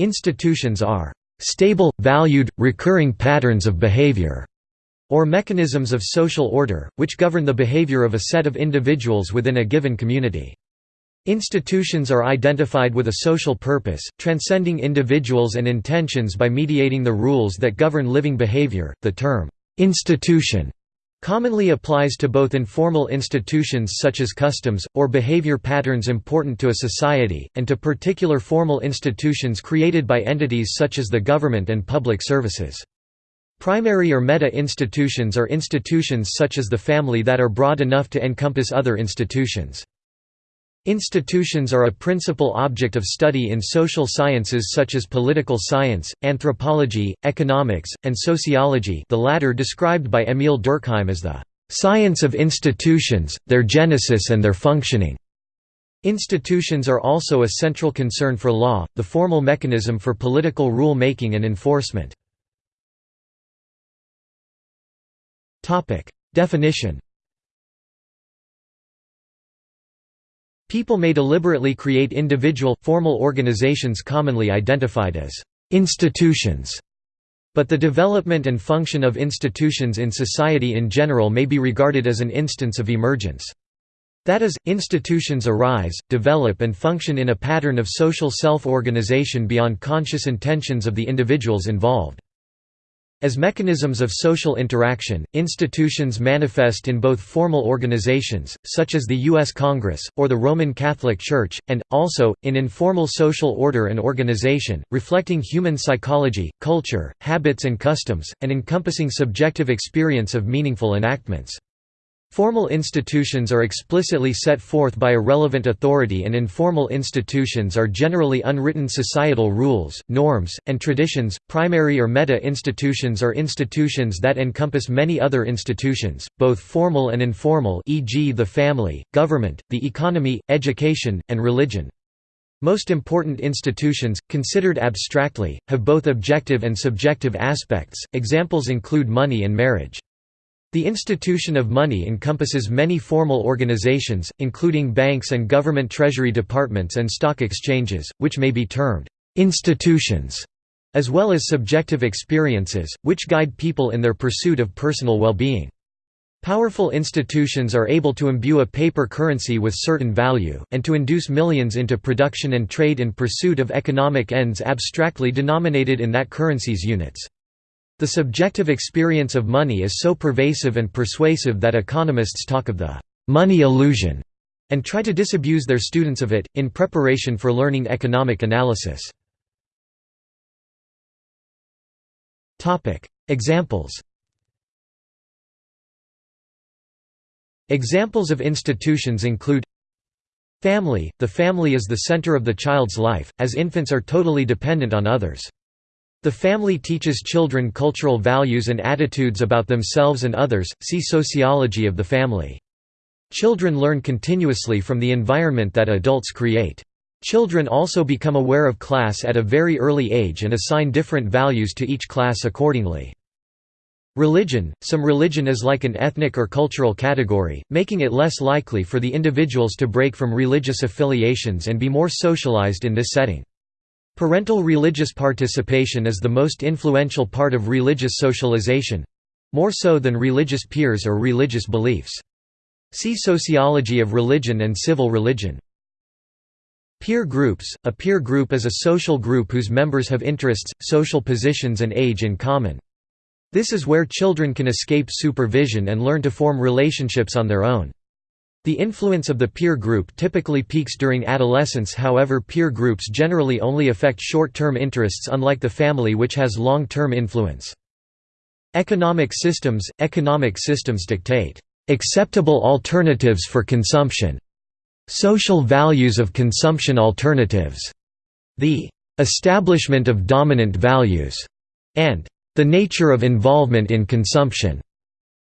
Institutions are stable, valued, recurring patterns of behavior or mechanisms of social order, which govern the behavior of a set of individuals within a given community. Institutions are identified with a social purpose, transcending individuals and intentions by mediating the rules that govern living behavior. The term, institution, commonly applies to both informal institutions such as customs, or behavior patterns important to a society, and to particular formal institutions created by entities such as the government and public services. Primary or meta-institutions are institutions such as the family that are broad enough to encompass other institutions. Institutions are a principal object of study in social sciences such as political science, anthropology, economics, and sociology the latter described by Émile Durkheim as the "...science of institutions, their genesis and their functioning." Institutions are also a central concern for law, the formal mechanism for political rule-making and enforcement. Definition People may deliberately create individual, formal organizations commonly identified as institutions. But the development and function of institutions in society in general may be regarded as an instance of emergence. That is, institutions arise, develop and function in a pattern of social self-organization beyond conscious intentions of the individuals involved. As mechanisms of social interaction, institutions manifest in both formal organizations, such as the U.S. Congress, or the Roman Catholic Church, and, also, in informal social order and organization, reflecting human psychology, culture, habits and customs, and encompassing subjective experience of meaningful enactments. Formal institutions are explicitly set forth by a relevant authority and informal institutions are generally unwritten societal rules, norms, and traditions. Primary or meta-institutions are institutions that encompass many other institutions, both formal and informal e.g. the family, government, the economy, education, and religion. Most important institutions, considered abstractly, have both objective and subjective aspects, examples include money and marriage. The institution of money encompasses many formal organizations, including banks and government treasury departments and stock exchanges, which may be termed institutions, as well as subjective experiences, which guide people in their pursuit of personal well-being. Powerful institutions are able to imbue a paper currency with certain value, and to induce millions into production and trade in pursuit of economic ends abstractly denominated in that currency's units. The subjective experience of money is so pervasive and persuasive that economists talk of the «money illusion» and try to disabuse their students of it, in preparation for learning economic analysis. Examples Examples of institutions include Family – The family is the center of the child's life, as infants are totally dependent on others. The family teaches children cultural values and attitudes about themselves and others, see Sociology of the family. Children learn continuously from the environment that adults create. Children also become aware of class at a very early age and assign different values to each class accordingly. Religion – Some religion is like an ethnic or cultural category, making it less likely for the individuals to break from religious affiliations and be more socialized in this setting. Parental religious participation is the most influential part of religious socialization—more so than religious peers or religious beliefs. See Sociology of Religion and Civil Religion. Peer groups – A peer group is a social group whose members have interests, social positions and age in common. This is where children can escape supervision and learn to form relationships on their own. The influence of the peer group typically peaks during adolescence however peer groups generally only affect short-term interests unlike the family which has long-term influence. Economic systems – Economic systems dictate, "...acceptable alternatives for consumption", "...social values of consumption alternatives", the "...establishment of dominant values", and "...the nature of involvement in consumption".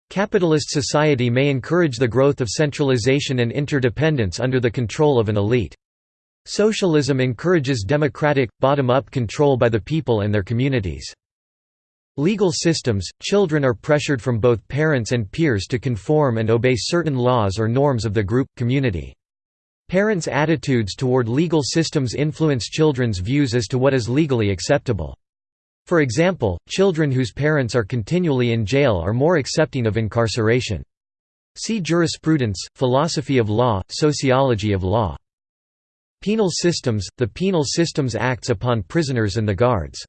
Capitalist society may encourage the growth of centralization and interdependence under the control of an elite. Socialism encourages democratic, bottom-up control by the people and their communities. Legal systems – Children are pressured from both parents and peers to conform and obey certain laws or norms of the group, community. Parents' attitudes toward legal systems influence children's views as to what is legally acceptable. For example, children whose parents are continually in jail are more accepting of incarceration. See jurisprudence, philosophy of law, sociology of law. Penal systems – The penal systems acts upon prisoners and the guards.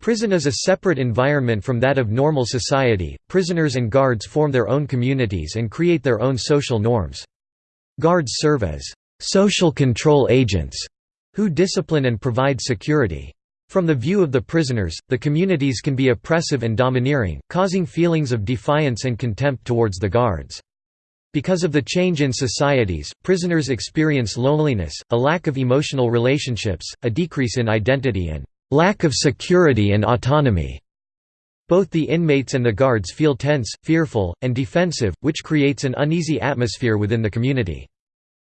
Prison is a separate environment from that of normal society, prisoners and guards form their own communities and create their own social norms. Guards serve as social control agents who discipline and provide security. From the view of the prisoners, the communities can be oppressive and domineering, causing feelings of defiance and contempt towards the guards. Because of the change in societies, prisoners experience loneliness, a lack of emotional relationships, a decrease in identity and lack of security and autonomy. Both the inmates and the guards feel tense, fearful, and defensive, which creates an uneasy atmosphere within the community.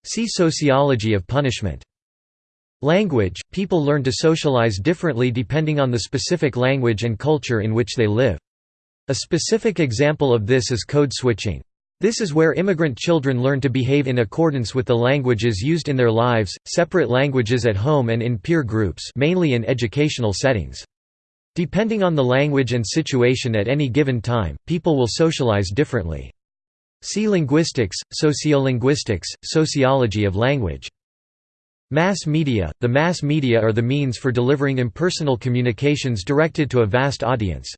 See Sociology of punishment. Language – People learn to socialize differently depending on the specific language and culture in which they live. A specific example of this is code switching. This is where immigrant children learn to behave in accordance with the languages used in their lives, separate languages at home and in peer groups mainly in educational settings. Depending on the language and situation at any given time, people will socialize differently. See linguistics, sociolinguistics, sociology of language. Mass media – The mass media are the means for delivering impersonal communications directed to a vast audience.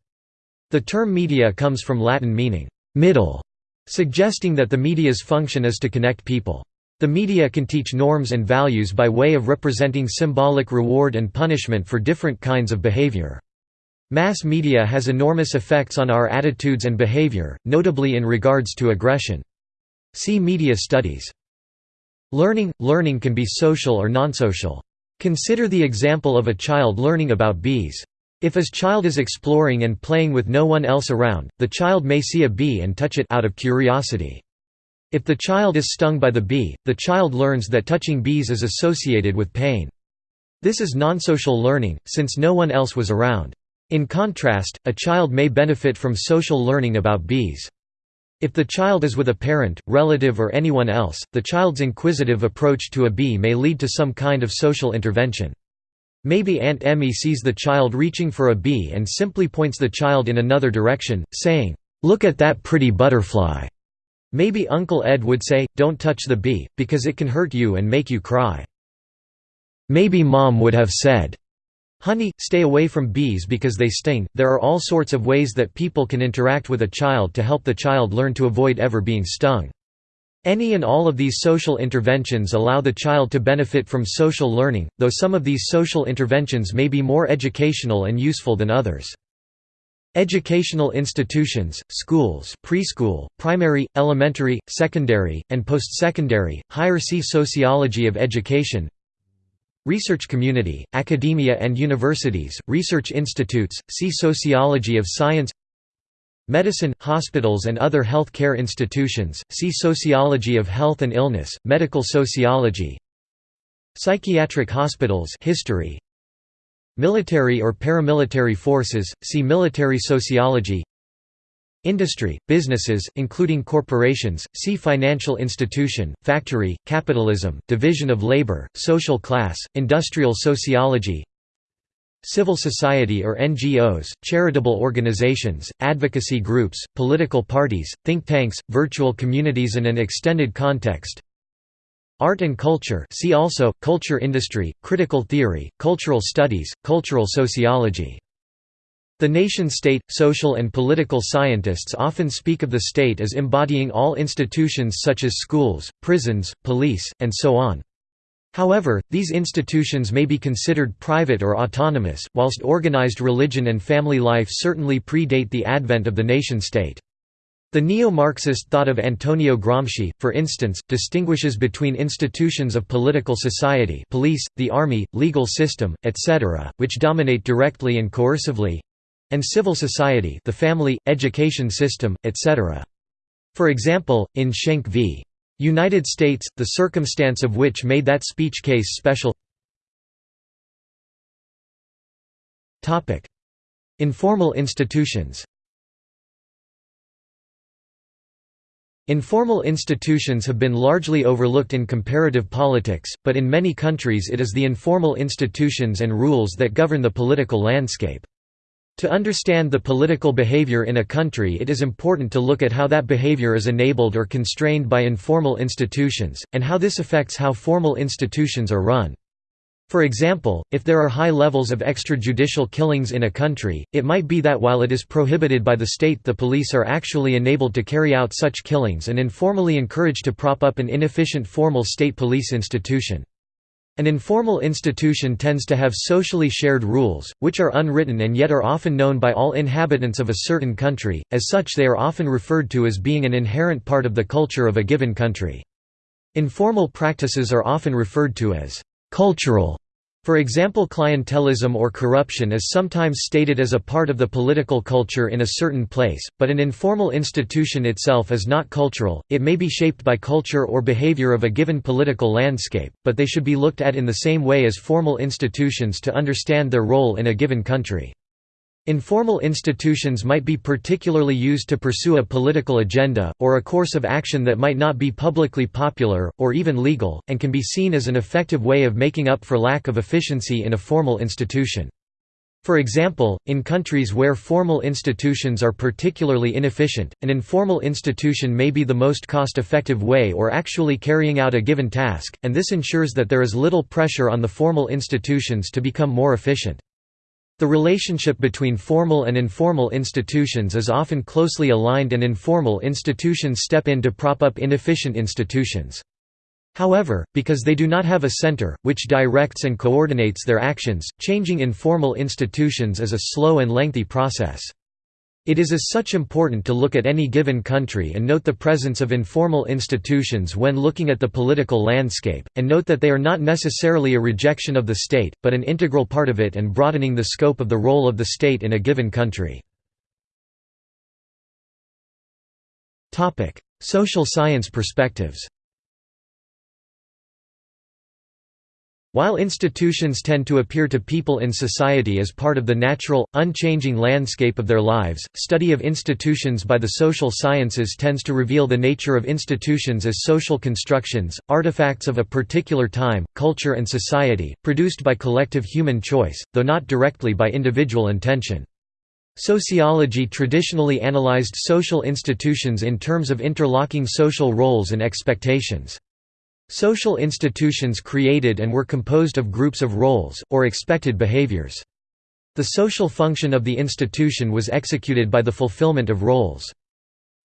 The term media comes from Latin meaning, middle, suggesting that the media's function is to connect people. The media can teach norms and values by way of representing symbolic reward and punishment for different kinds of behavior. Mass media has enormous effects on our attitudes and behavior, notably in regards to aggression. See media studies. Learning – Learning can be social or non-social. Consider the example of a child learning about bees. If his child is exploring and playing with no one else around, the child may see a bee and touch it out of curiosity. If the child is stung by the bee, the child learns that touching bees is associated with pain. This is non-social learning, since no one else was around. In contrast, a child may benefit from social learning about bees. If the child is with a parent, relative or anyone else, the child's inquisitive approach to a bee may lead to some kind of social intervention. Maybe Aunt Emmy sees the child reaching for a bee and simply points the child in another direction, saying, "'Look at that pretty butterfly'". Maybe Uncle Ed would say, don't touch the bee, because it can hurt you and make you cry. Maybe Mom would have said, Honey, stay away from bees because they sting. There are all sorts of ways that people can interact with a child to help the child learn to avoid ever being stung. Any and all of these social interventions allow the child to benefit from social learning, though some of these social interventions may be more educational and useful than others. Educational institutions, schools preschool, primary, elementary, secondary, and post-secondary, higher see Sociology of education Research community, academia and universities, research institutes, see Sociology of science. Medicine, hospitals and other health care institutions, see Sociology of health and illness, medical sociology. Psychiatric hospitals history, Military or paramilitary forces, see military sociology Industry, businesses, including corporations, see financial institution, factory, capitalism, division of labor, social class, industrial sociology Civil society or NGOs, charitable organizations, advocacy groups, political parties, think tanks, virtual communities and an extended context. Art and culture see also, culture industry, critical theory, cultural studies, cultural sociology the nation-state, social and political scientists often speak of the state as embodying all institutions such as schools, prisons, police, and so on. However, these institutions may be considered private or autonomous, whilst organized religion and family life certainly predate the advent of the nation-state. The neo-Marxist thought of Antonio Gramsci, for instance, distinguishes between institutions of political society police, the army, legal system, etc., which dominate directly and coercively, and civil society the family, education system, etc. For example, in Schenck v. United States, the circumstance of which made that speech case special Informal institutions Informal institutions have been largely overlooked in comparative politics, but in many countries it is the informal institutions and rules that govern the political landscape. To understand the political behavior in a country it is important to look at how that behavior is enabled or constrained by informal institutions, and how this affects how formal institutions are run. For example, if there are high levels of extrajudicial killings in a country, it might be that while it is prohibited by the state the police are actually enabled to carry out such killings and informally encouraged to prop up an inefficient formal state police institution. An informal institution tends to have socially shared rules, which are unwritten and yet are often known by all inhabitants of a certain country, as such they are often referred to as being an inherent part of the culture of a given country. Informal practices are often referred to as «cultural» For example clientelism or corruption is sometimes stated as a part of the political culture in a certain place, but an informal institution itself is not cultural, it may be shaped by culture or behavior of a given political landscape, but they should be looked at in the same way as formal institutions to understand their role in a given country. Informal institutions might be particularly used to pursue a political agenda, or a course of action that might not be publicly popular, or even legal, and can be seen as an effective way of making up for lack of efficiency in a formal institution. For example, in countries where formal institutions are particularly inefficient, an informal institution may be the most cost-effective way or actually carrying out a given task, and this ensures that there is little pressure on the formal institutions to become more efficient. The relationship between formal and informal institutions is often closely aligned and informal institutions step in to prop up inefficient institutions. However, because they do not have a center, which directs and coordinates their actions, changing informal institutions is a slow and lengthy process. It is as such important to look at any given country and note the presence of informal institutions when looking at the political landscape, and note that they are not necessarily a rejection of the state, but an integral part of it and broadening the scope of the role of the state in a given country. Social science perspectives While institutions tend to appear to people in society as part of the natural, unchanging landscape of their lives, study of institutions by the social sciences tends to reveal the nature of institutions as social constructions, artifacts of a particular time, culture and society, produced by collective human choice, though not directly by individual intention. Sociology traditionally analyzed social institutions in terms of interlocking social roles and expectations. Social institutions created and were composed of groups of roles, or expected behaviors. The social function of the institution was executed by the fulfillment of roles.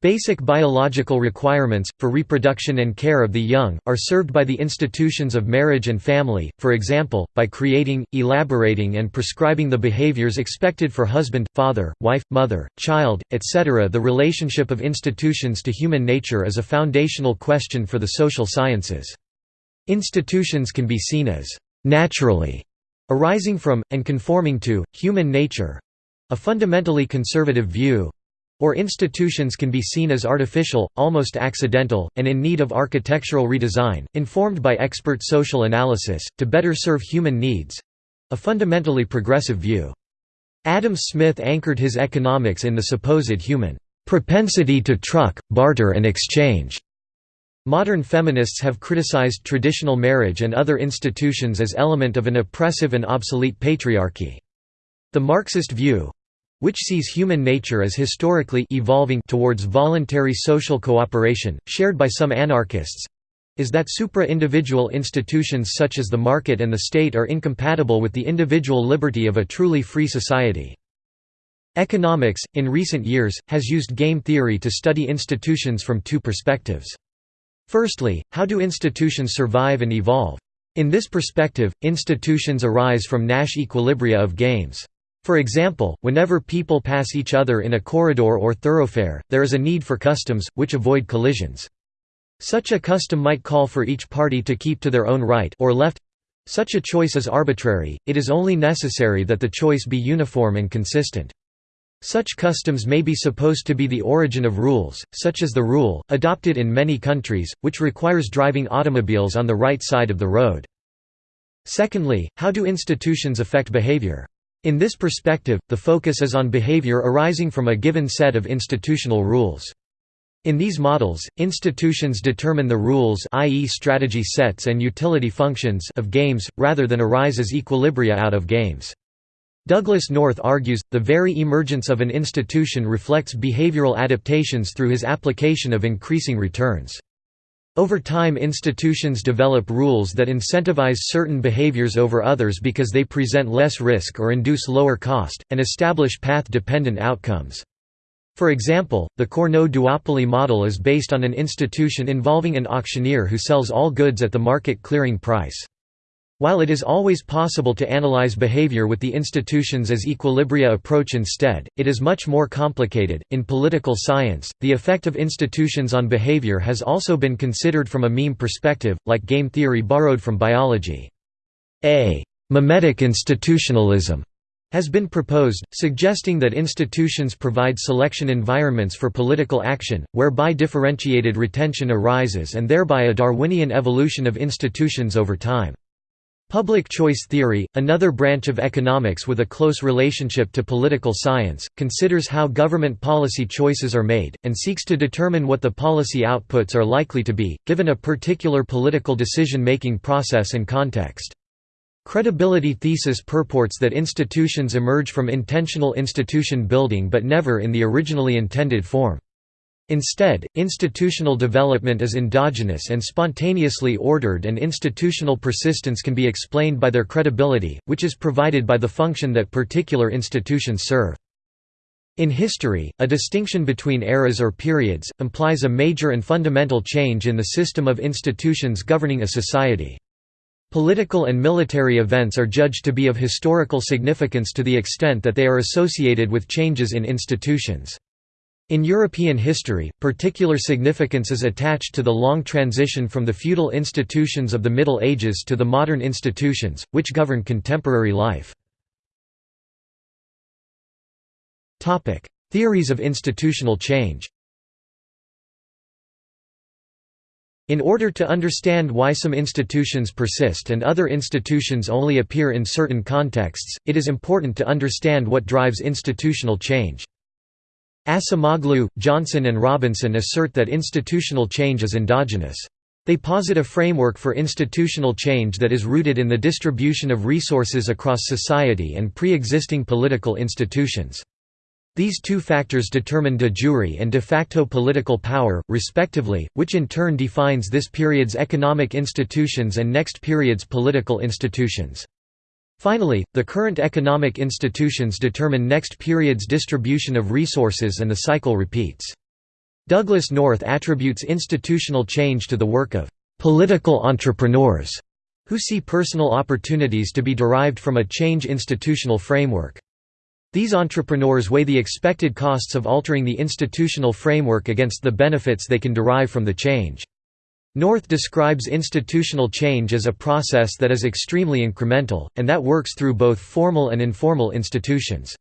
Basic biological requirements, for reproduction and care of the young, are served by the institutions of marriage and family, for example, by creating, elaborating and prescribing the behaviors expected for husband, father, wife, mother, child, etc. The relationship of institutions to human nature is a foundational question for the social sciences. Institutions can be seen as «naturally» arising from, and conforming to, human nature—a fundamentally conservative view, or institutions can be seen as artificial, almost accidental, and in need of architectural redesign, informed by expert social analysis, to better serve human needs—a fundamentally progressive view. Adam Smith anchored his economics in the supposed human propensity to truck, barter and exchange. Modern feminists have criticized traditional marriage and other institutions as element of an oppressive and obsolete patriarchy. The Marxist view, which sees human nature as historically evolving towards voluntary social cooperation, shared by some anarchists, is that supra-individual institutions such as the market and the state are incompatible with the individual liberty of a truly free society. Economics, in recent years, has used game theory to study institutions from two perspectives. Firstly, how do institutions survive and evolve? In this perspective, institutions arise from Nash equilibria of games. For example, whenever people pass each other in a corridor or thoroughfare, there is a need for customs, which avoid collisions. Such a custom might call for each party to keep to their own right or left. Such a choice is arbitrary, it is only necessary that the choice be uniform and consistent. Such customs may be supposed to be the origin of rules, such as the rule, adopted in many countries, which requires driving automobiles on the right side of the road. Secondly, how do institutions affect behavior? In this perspective, the focus is on behavior arising from a given set of institutional rules. In these models, institutions determine the rules i.e. strategy sets and utility functions of games, rather than arise as equilibria out of games. Douglass North argues, the very emergence of an institution reflects behavioral adaptations through his application of increasing returns. Over time institutions develop rules that incentivize certain behaviors over others because they present less risk or induce lower cost, and establish path-dependent outcomes. For example, the Cournot duopoly model is based on an institution involving an auctioneer who sells all goods at the market clearing price. While it is always possible to analyze behavior with the institutions as equilibria approach instead, it is much more complicated. In political science, the effect of institutions on behavior has also been considered from a meme perspective, like game theory borrowed from biology. A memetic institutionalism has been proposed, suggesting that institutions provide selection environments for political action, whereby differentiated retention arises and thereby a Darwinian evolution of institutions over time. Public choice theory, another branch of economics with a close relationship to political science, considers how government policy choices are made, and seeks to determine what the policy outputs are likely to be, given a particular political decision-making process and context. Credibility thesis purports that institutions emerge from intentional institution building but never in the originally intended form. Instead, institutional development is endogenous and spontaneously ordered and institutional persistence can be explained by their credibility, which is provided by the function that particular institutions serve. In history, a distinction between eras or periods, implies a major and fundamental change in the system of institutions governing a society. Political and military events are judged to be of historical significance to the extent that they are associated with changes in institutions. In European history, particular significance is attached to the long transition from the feudal institutions of the Middle Ages to the modern institutions, which govern contemporary life. Theories of institutional change In order to understand why some institutions persist and other institutions only appear in certain contexts, it is important to understand what drives institutional change. Acemoglu, Johnson and Robinson assert that institutional change is endogenous. They posit a framework for institutional change that is rooted in the distribution of resources across society and pre-existing political institutions. These two factors determine de jure and de facto political power, respectively, which in turn defines this period's economic institutions and next period's political institutions. Finally, the current economic institutions determine next period's distribution of resources and the cycle repeats. Douglass North attributes institutional change to the work of «political entrepreneurs» who see personal opportunities to be derived from a change institutional framework. These entrepreneurs weigh the expected costs of altering the institutional framework against the benefits they can derive from the change. North describes institutional change as a process that is extremely incremental, and that works through both formal and informal institutions.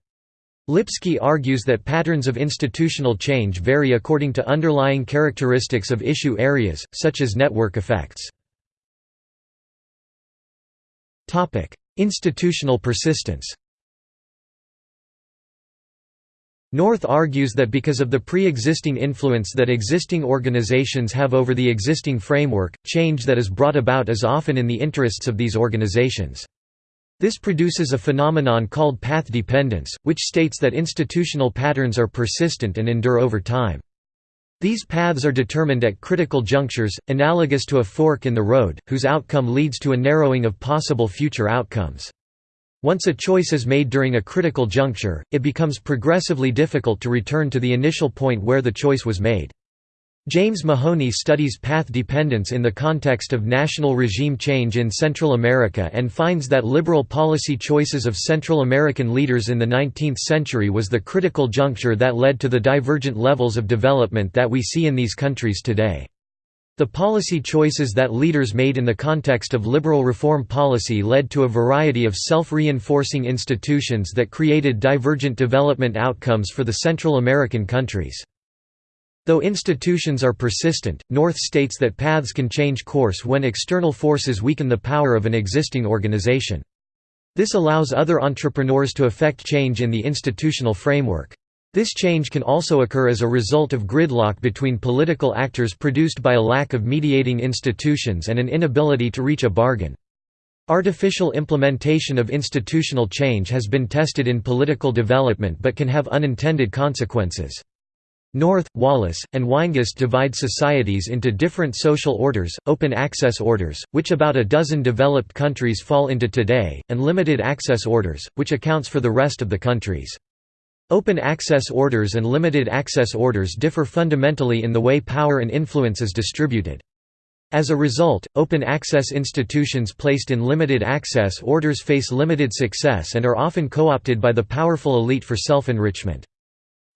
Lipsky argues that patterns of institutional change vary according to underlying characteristics of issue areas, such as network effects. Institutional persistence North argues that because of the pre-existing influence that existing organizations have over the existing framework, change that is brought about is often in the interests of these organizations. This produces a phenomenon called path dependence, which states that institutional patterns are persistent and endure over time. These paths are determined at critical junctures, analogous to a fork in the road, whose outcome leads to a narrowing of possible future outcomes. Once a choice is made during a critical juncture, it becomes progressively difficult to return to the initial point where the choice was made. James Mahoney studies path dependence in the context of national regime change in Central America and finds that liberal policy choices of Central American leaders in the 19th century was the critical juncture that led to the divergent levels of development that we see in these countries today. The policy choices that leaders made in the context of liberal reform policy led to a variety of self-reinforcing institutions that created divergent development outcomes for the Central American countries. Though institutions are persistent, North states that paths can change course when external forces weaken the power of an existing organization. This allows other entrepreneurs to effect change in the institutional framework. This change can also occur as a result of gridlock between political actors produced by a lack of mediating institutions and an inability to reach a bargain. Artificial implementation of institutional change has been tested in political development but can have unintended consequences. North, Wallace, and Weingast divide societies into different social orders, open access orders, which about a dozen developed countries fall into today, and limited access orders, which accounts for the rest of the countries. Open access orders and limited access orders differ fundamentally in the way power and influence is distributed. As a result, open access institutions placed in limited access orders face limited success and are often co-opted by the powerful elite for self-enrichment.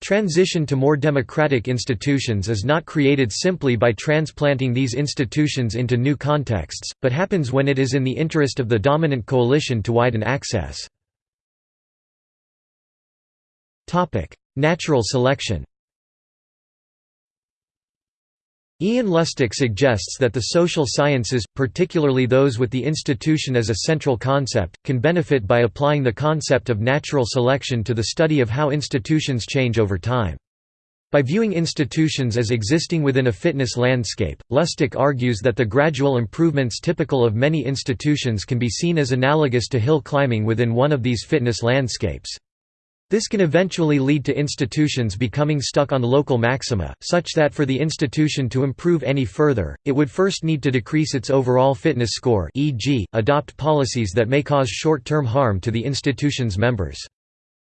Transition to more democratic institutions is not created simply by transplanting these institutions into new contexts, but happens when it is in the interest of the dominant coalition to widen access. Natural selection Ian Lustick suggests that the social sciences, particularly those with the institution as a central concept, can benefit by applying the concept of natural selection to the study of how institutions change over time. By viewing institutions as existing within a fitness landscape, Lustick argues that the gradual improvements typical of many institutions can be seen as analogous to hill climbing within one of these fitness landscapes. This can eventually lead to institutions becoming stuck on local maxima, such that for the institution to improve any further, it would first need to decrease its overall fitness score e.g., adopt policies that may cause short-term harm to the institution's members.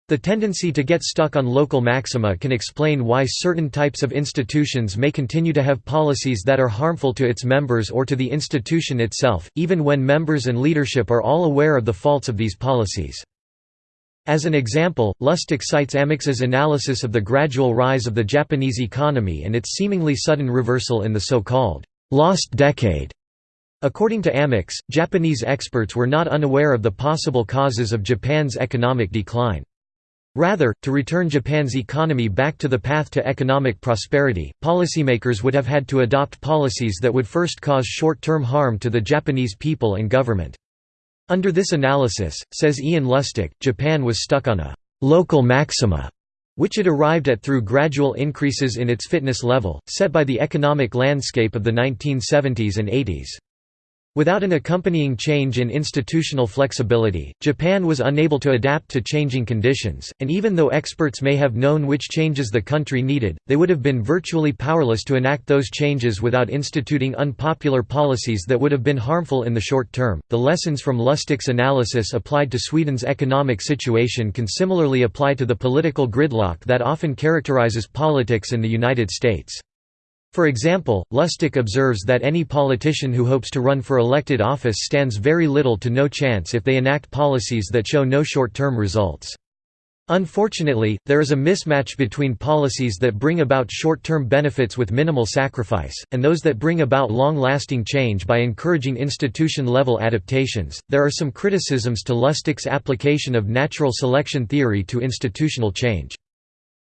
The tendency to get stuck on local maxima can explain why certain types of institutions may continue to have policies that are harmful to its members or to the institution itself, even when members and leadership are all aware of the faults of these policies. As an example, Lustick cites Amyx's analysis of the gradual rise of the Japanese economy and its seemingly sudden reversal in the so-called «lost decade». According to Amyx, Japanese experts were not unaware of the possible causes of Japan's economic decline. Rather, to return Japan's economy back to the path to economic prosperity, policymakers would have had to adopt policies that would first cause short-term harm to the Japanese people and government. Under this analysis, says Ian Lustick, Japan was stuck on a «local maxima» which it arrived at through gradual increases in its fitness level, set by the economic landscape of the 1970s and 80s. Without an accompanying change in institutional flexibility, Japan was unable to adapt to changing conditions, and even though experts may have known which changes the country needed, they would have been virtually powerless to enact those changes without instituting unpopular policies that would have been harmful in the short term. The lessons from Lustick's analysis applied to Sweden's economic situation can similarly apply to the political gridlock that often characterizes politics in the United States. For example, Lustick observes that any politician who hopes to run for elected office stands very little to no chance if they enact policies that show no short-term results. Unfortunately, there is a mismatch between policies that bring about short-term benefits with minimal sacrifice, and those that bring about long-lasting change by encouraging institution-level adaptations. There are some criticisms to Lustick's application of natural selection theory to institutional change.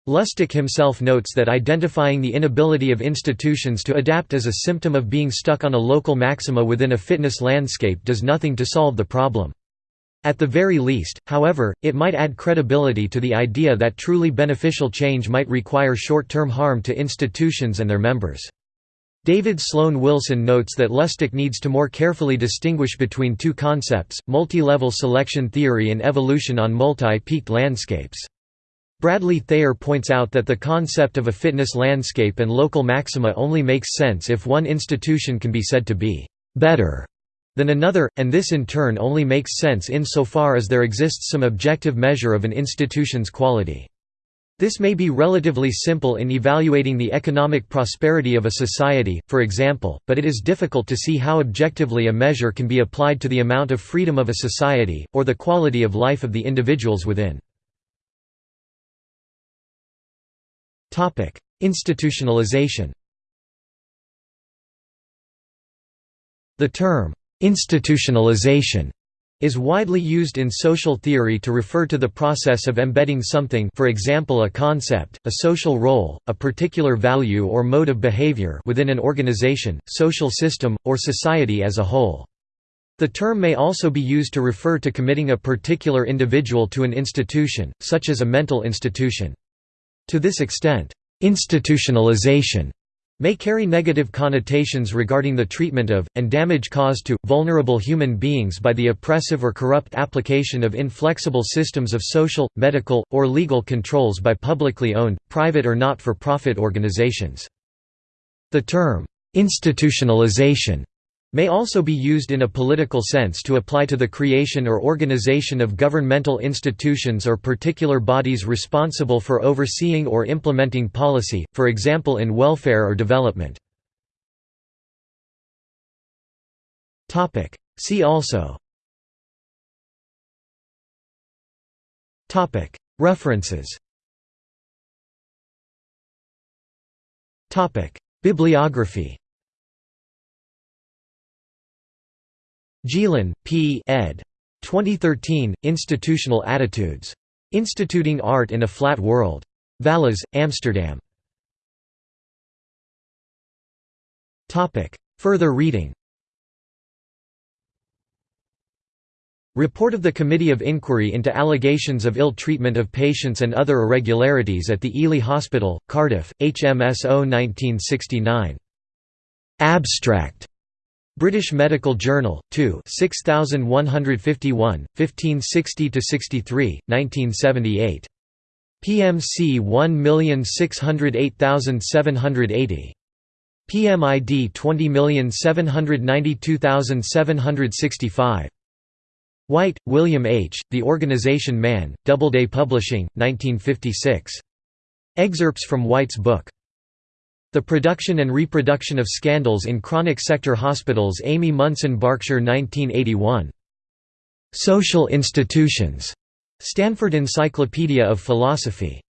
Lustick himself notes that identifying the inability of institutions to adapt as a symptom of being stuck on a local maxima within a fitness landscape does nothing to solve the problem. At the very least, however, it might add credibility to the idea that truly beneficial change might require short-term harm to institutions and their members. David Sloan Wilson notes that Lustick needs to more carefully distinguish between two concepts, multi-level selection theory and evolution on multi-peaked landscapes. Bradley Thayer points out that the concept of a fitness landscape and local maxima only makes sense if one institution can be said to be «better» than another, and this in turn only makes sense insofar as there exists some objective measure of an institution's quality. This may be relatively simple in evaluating the economic prosperity of a society, for example, but it is difficult to see how objectively a measure can be applied to the amount of freedom of a society, or the quality of life of the individuals within. Institutionalization The term, "'institutionalization' is widely used in social theory to refer to the process of embedding something for example a concept, a social role, a particular value or mode of behavior within an organization, social system, or society as a whole. The term may also be used to refer to committing a particular individual to an institution, such as a mental institution. To this extent, institutionalization may carry negative connotations regarding the treatment of, and damage caused to, vulnerable human beings by the oppressive or corrupt application of inflexible systems of social, medical, or legal controls by publicly owned, private or not-for-profit organizations. The term, institutionalization may also be used in a political sense to apply to the creation or organization of governmental institutions or particular bodies responsible for overseeing or implementing policy, for example in welfare or development. See also. References. Bibliography Gielen, P. ed. 2013, Institutional Attitudes. Instituting Art in a Flat World. Valiz, Amsterdam. Further reading Report of the Committee of Inquiry into Allegations of Ill Treatment of Patients and Other Irregularities at the Ely Hospital, Cardiff, HMSO 1969. Abstract British Medical Journal, 2 6151, 1560–63, 1978. PMC 1608780. PMID 20792765. Whyte, William H., The Organization Man, Doubleday Publishing, 1956. Excerpts from Whyte's book. The Production and Reproduction of Scandals in Chronic Sector Hospitals Amy Munson Berkshire 1981. Social Institutions. Stanford Encyclopedia of Philosophy.